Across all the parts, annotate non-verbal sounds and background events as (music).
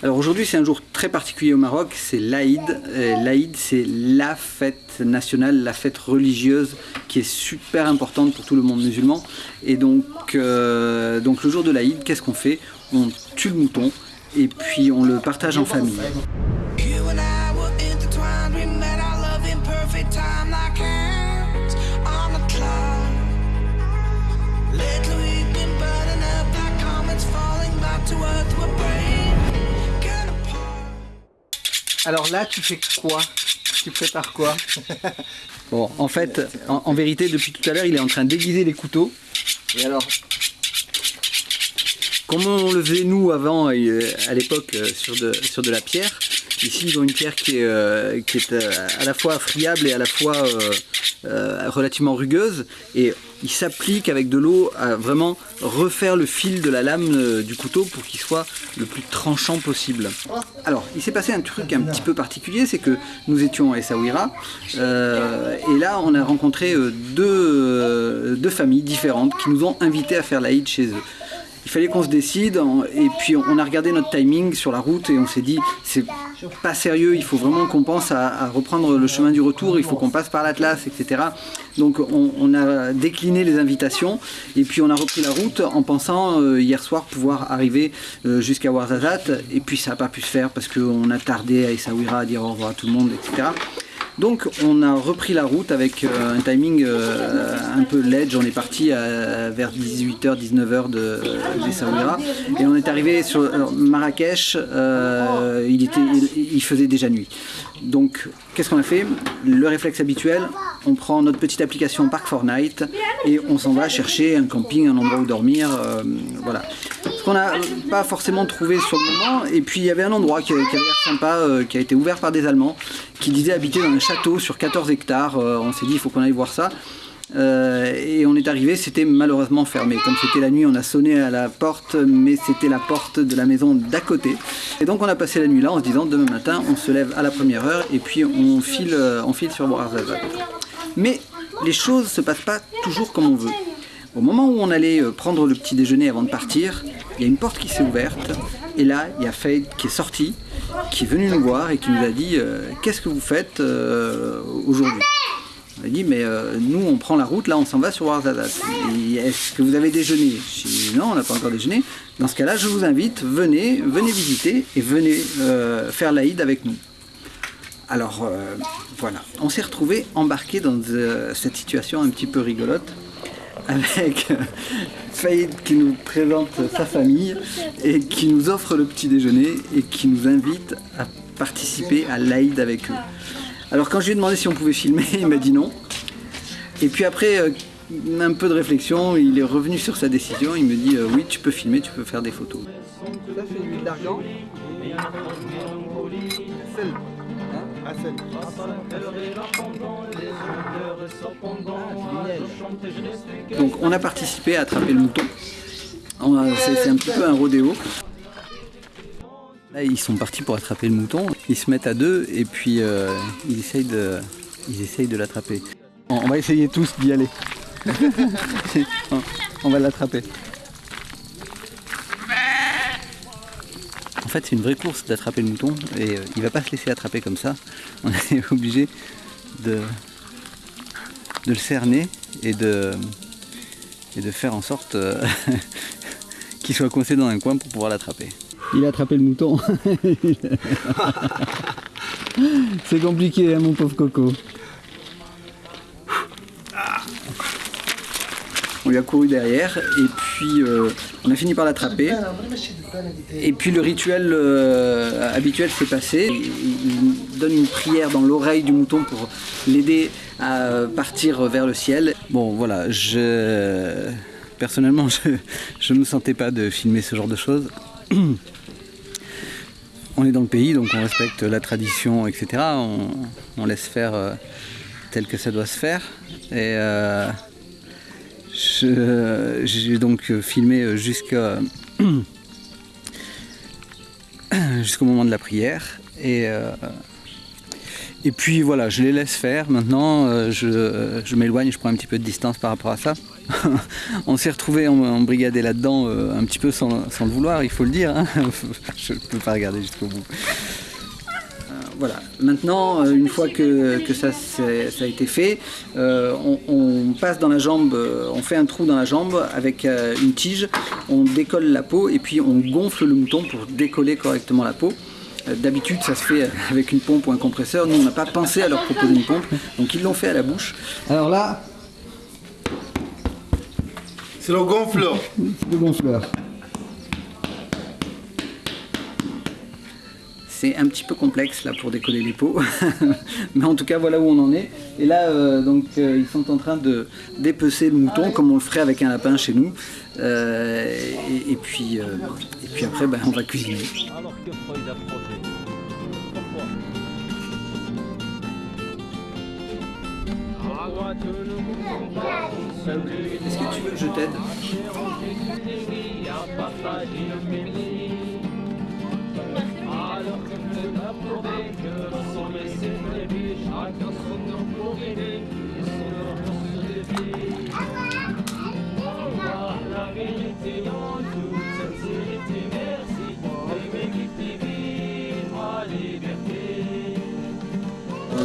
Alors aujourd'hui c'est un jour très particulier au Maroc, c'est l'Aïd. L'Aïd c'est la fête nationale, la fête religieuse qui est super importante pour tout le monde musulman. Et donc, euh, le jour de l'Aïd, qu'est-ce qu'on fait? On tue le mouton et puis on le partage en famille. Alors là, tu fais quoi? Tu prépares quoi? (laughs) Bon, en fait, en, vérité, depuis tout à l'heure, il est en train d'aiguiser les couteaux. Et alors, comme on le faisait nous avant, euh, à l'époque, euh, sur de, la pierre, ici ils ont une pierre qui est, euh, qui est à la fois friable et à la fois relativement rugueuse. Et il s'applique avec de l'eau à vraiment refaire le fil de la lame euh, du couteau pour qu'il soit le plus tranchant possible. Alors, il s'est passé un truc un petit peu particulier, c'est que nous étions à Essaouira, euh, et là on a rencontré euh, deux, familles différentes qui nous ont invités à faire l'Aïd chez eux il fallait qu'on se décide et puis on a regardé notre timing sur la route et on s'est dit c'est pas sérieux, il faut vraiment qu'on pense à, reprendre le chemin du retour, il faut qu'on passe par l'Atlas, etc. Donc on, a décliné les invitations et puis on a repris la route en pensant euh, hier soir pouvoir arriver euh, jusqu'à Ouarzazate et puis ça n'a pas pu se faire parce qu'on a tardé à Essaouira à dire au revoir à tout le monde, etc. Donc on a repris la route avec euh, un timing euh, un peu ledge, on est parti vers 18h, 19h de, et on est arrivé sur Marrakech, euh, il, faisait déjà nuit. Donc qu'est-ce qu'on a fait? Le réflexe habituel, on prend notre petite application Park Night et on s'en va chercher un camping, un endroit où dormir, voilà. Qu'on n'a pas forcément trouvé sur le moment, et puis il y avait un endroit qui, avait l'air sympa, qui a été ouvert par des Allemands, qui disait habiter dans un château sur 14 hectares. Euh, on s'est dit il faut qu'on aille voir ça. Euh, et on est arrivé, c'était malheureusement fermé. Comme c'était la nuit, on a sonné à la porte, mais c'était la porte de la maison d'à côté. Et donc on a passé la nuit là en se disant demain matin, on se lève à la première heure et puis on file, euh, on file sur Ouarzazate. Mais les choses se passent pas toujours comme on veut. Au moment où on allait prendre le petit déjeuner avant de partir, il y a une porte qui s'est ouverte et là, il y a Fade qui est sorti qui est venu nous voir et qui nous a dit euh, qu'est-ce que vous faites euh, aujourd'hui? On a dit mais euh, nous on prend la route, là on s'en va sur Ouarzazate. Est-ce que vous avez déjeuné? Je dit non, on n'a pas encore déjeuné. Dans ce cas-là, je vous invite, venez, venez visiter et venez faire l'Aïd avec nous. Alors voilà, on s'est retrouvé embarqué dans cette situation un petit peu rigolote avec Faïd qui nous présente sa famille et qui nous offre le petit déjeuner et qui nous invite à participer à l'Aïd avec eux. Alors quand je lui ai demandé si on pouvait filmer, il m'a dit non. Et puis après euh, un peu de réflexion, il est revenu sur sa décision, il me dit euh, oui tu peux filmer, tu peux faire des photos. Ça d'argent. Donc on a participé à attraper le mouton. C'est un petit peu un rodéo. Là, ils sont partis pour attraper le mouton. Ils se mettent à deux et puis euh, ils essayent de, ils essayent de l'attraper. On va essayer tous d'y aller. (laughs) on va l'attraper. En fait, c'est une vraie course d'attraper le mouton et euh, il va pas se laisser attraper comme ça. (laughs) On est obligé de, de le cerner et de, et de faire en sorte euh, (laughs) qu'il soit coincé dans un coin pour pouvoir l'attraper. Il a attrapé le mouton. (laughs) c'est compliqué, hein, mon pauvre coco. On lui a couru derrière et euh, on a fini par l'attraper. Et puis le rituel euh, habituel s'est passé. Il donne une prière dans l'oreille du mouton pour l'aider à partir vers le ciel. Bon voilà, je... personnellement (laughs) je ne me sentais pas de filmer ce genre de choses. (clears throat) On est dans le pays donc on respecte la tradition etc. On, laisse faire euh, tel que ça doit se faire. Et j'ai donc filmé jusqu'à (clears throat) jusqu'au moment de la prière et euh, et puis voilà je les laisse faire maintenant euh, je, m'éloigne je prends un petit peu de distance par rapport à ça (laughs) on s'est retrouvé embrigadé là-dedans euh, un petit peu sans, le vouloir, il faut le dire. Hein. (laughs) Je ne peux pas regarder jusqu'au bout. Euh, voilà, maintenant, euh, une fois que, ça, a été fait, on, passe dans la jambe, on fait un trou dans la jambe avec une tige, on décolle la peau et puis on gonfle le mouton pour décoller correctement la peau. D'habitude, ça se fait avec une pompe ou un compresseur. Nous, on n'a pas pensé à leur proposer une pompe, donc ils l'ont fait à la bouche. Alors là, c'est le gonfleur. le gonfleur. C'est un petit peu complexe là pour décoller les pots, (laughs) mais en tout cas voilà où on en est. Et là euh, donc euh, ils sont en train de dépecer le mouton comme on le ferait avec un lapin chez nous. Euh, et, puis et puis après ben, on va cuisiner. Alors que Freud a Est-ce que tu veux que je t'aide?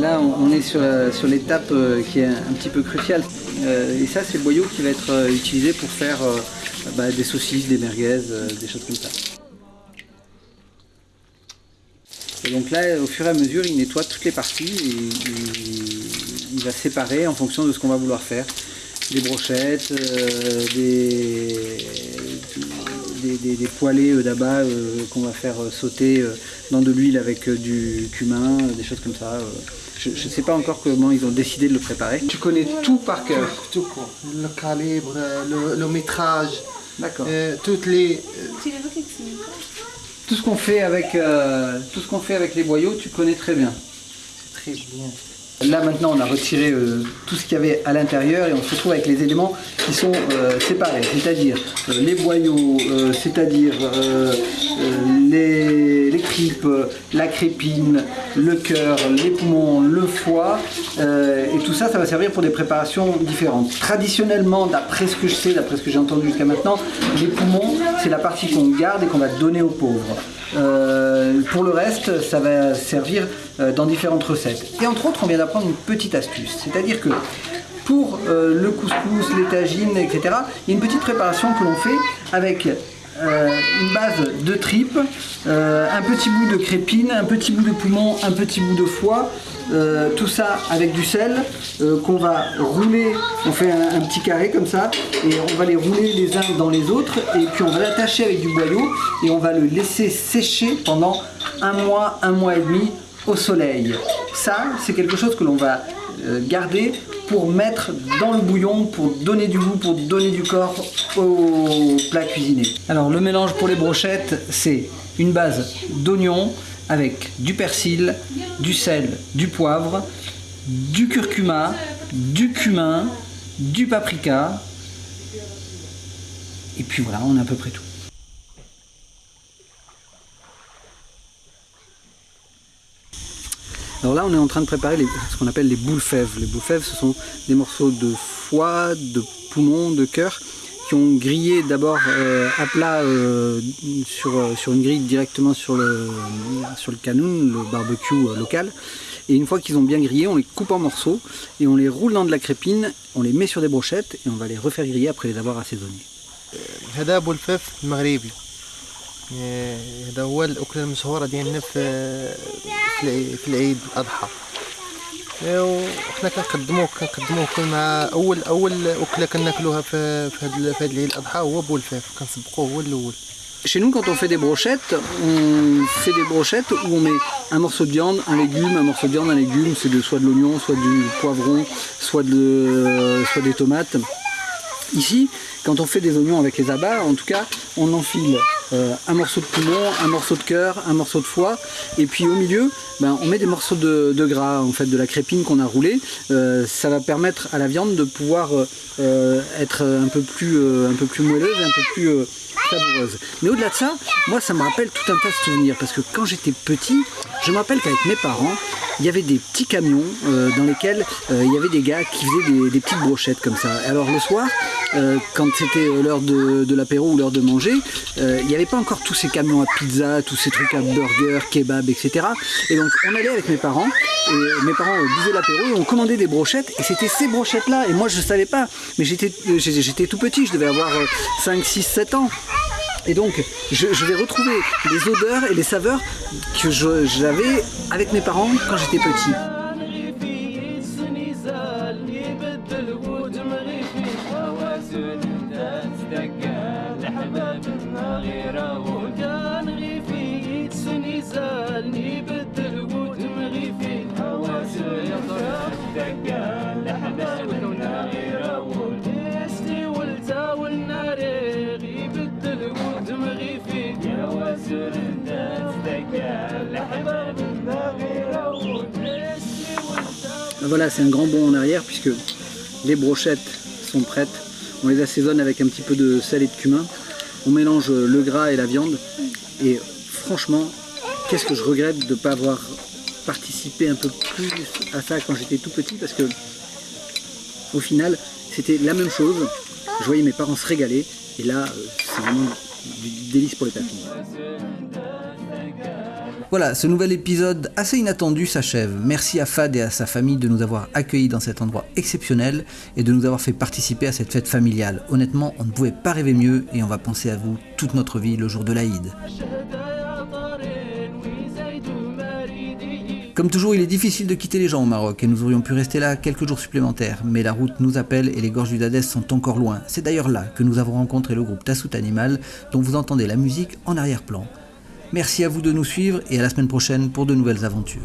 Là, on est sur, l'étape euh, qui est un petit peu cruciale. Euh, et ça, c'est le boyau qui va être euh, utilisé pour faire bah, des saucisses, des merguez, des choses comme ça. Et donc là, au fur et à mesure, il nettoie toutes les parties et il, va séparer en fonction de ce qu'on va vouloir faire. Des brochettes, des, des, poêlés d'abat qu'on va faire sauter dans de l'huile avec du cumin, des choses comme ça. Je ne sais pas encore comment ils ont décidé de le préparer. Tu connais tout par cœur Tout, quoi. Le calibre, le, métrage. D'accord. Euh, toutes les. Tout ce qu'on fait avec euh, tout ce qu'on fait avec les boyaux, tu connais très bien. C'est très bien. Là maintenant on a retiré euh, tout ce qu'il y avait à l'intérieur et on se retrouve avec les éléments qui sont euh, séparés, c'est-à-dire les boyaux, c'est-à-dire les, les, tripes, la crépine, le cœur, les poumons, le foie et tout ça ça va servir pour des préparations différentes. Traditionnellement, d'après ce que je sais, d'après ce que j'ai entendu jusqu'à maintenant, les poumons c'est la partie qu'on garde et qu'on va donner aux pauvres. pour le reste, ça va servir euh, dans différentes recettes. Et entre autres, on vient d'apprendre une petite astuce, c'est-à-dire que pour euh, le couscous, les tagines, etc., il y a une petite préparation que l'on fait avec euh, une base de tripes, un petit bout de crépine, un petit bout de poumon, un petit bout de foie, tout ça avec du sel qu'on va rouler, on fait un, un, petit carré comme ça, et on va les rouler les uns dans les autres, et puis on va l'attacher avec du boyau, et on va le laisser sécher pendant un mois, un mois et demi, au soleil. Ça, c'est quelque chose que l'on va euh, garder pour mettre dans le bouillon, pour donner du goût, pour donner du corps au plat cuisiné. Alors le mélange pour les brochettes, c'est une base d'oignon avec du persil, du sel, du poivre, du curcuma, du cumin, du paprika. Et puis voilà, on a à peu près tout. Alors là, on est en train de préparer ce qu'on appelle les boules fèves. Les boules fèves, ce sont des morceaux de foie, de poumon, de cœur qui ont grillé d'abord euh, à plat euh, sur, euh, sur, une grille directement sur le, sur le canoun, le barbecue local. Et une fois qu'ils ont bien grillé, on les coupe en morceaux et on les roule dans de la crépine, on les met sur des brochettes et on va les refaire griller après les avoir assaisonnés. هذا هو الأكلة المشهورة ديالنا في في العيد الأضحى وحنا كنقدموه كنقدموه مع أول أول أكلة كناكلوها في في هذا في هذا العيد الأضحى هو بولفاف كنسبقوه هو الأول Chez nous, quand on fait des brochettes, on fait des brochettes où on met un morceau de viande, un légume, un morceau de viande, un légume, c'est de, soit de l'oignon, soit du poivron, soit, de, soit des tomates. Ici, quand on fait des oignons avec les abats, en tout cas, on enfile euh, un morceau de poumon, un morceau de cœur, un morceau de foie, et puis au milieu, ben, on met des morceaux de, gras, en fait, de la crépine qu'on a roulée. Euh, ça va permettre à la viande de pouvoir euh, être un peu, plus, un peu plus moelleuse un peu plus savoureuse. Mais au-delà de ça, moi, ça me rappelle tout un tas de souvenirs, parce que quand j'étais petit, je me rappelle qu'avec mes parents, il y avait des petits camions dans lesquels il y avait des gars qui faisaient des, des petites brochettes comme ça. Alors le soir, euh, quand c'était l'heure de, l'apéro ou l'heure de manger, il n'y avait pas encore tous ces camions à pizza, tous ces trucs à burger, kebab, etc. Et donc on allait avec mes parents, et mes parents buvaient l'apéro et on commandait des brochettes, et c'était ces brochettes-là, et moi je ne savais pas, mais j'étais tout petit, je devais avoir 5, 6, 7 ans. Et donc, je, vais retrouver les odeurs et les saveurs que j'avais avec mes parents quand j'étais petit. Voilà, c'est un grand bond en arrière puisque les brochettes sont prêtes. On les assaisonne avec un petit peu de sel et de cumin. On mélange le gras et la viande. Et franchement, qu'est-ce que je regrette de ne pas avoir participé un peu plus à ça quand j'étais tout petit parce que au final, c'était la même chose. Je voyais mes parents se régaler et là, euh, c'est vraiment du délice pour les papilles. Voilà, ce nouvel épisode assez inattendu s'achève. Merci à Fad et à sa famille de nous avoir accueillis dans cet endroit exceptionnel et de nous avoir fait participer à cette fête familiale. Honnêtement, on ne pouvait pas rêver mieux et on va penser à vous toute notre vie le jour de l'Aïd. Comme toujours, il est difficile de quitter les gens au Maroc et nous aurions pu rester là quelques jours supplémentaires, mais la route nous appelle et les gorges du Dadès sont encore loin. C'est d'ailleurs là que nous avons rencontré le groupe Tassout Animal, dont vous entendez la musique en arrière-plan. Merci à vous de nous suivre et à la semaine prochaine pour de nouvelles aventures.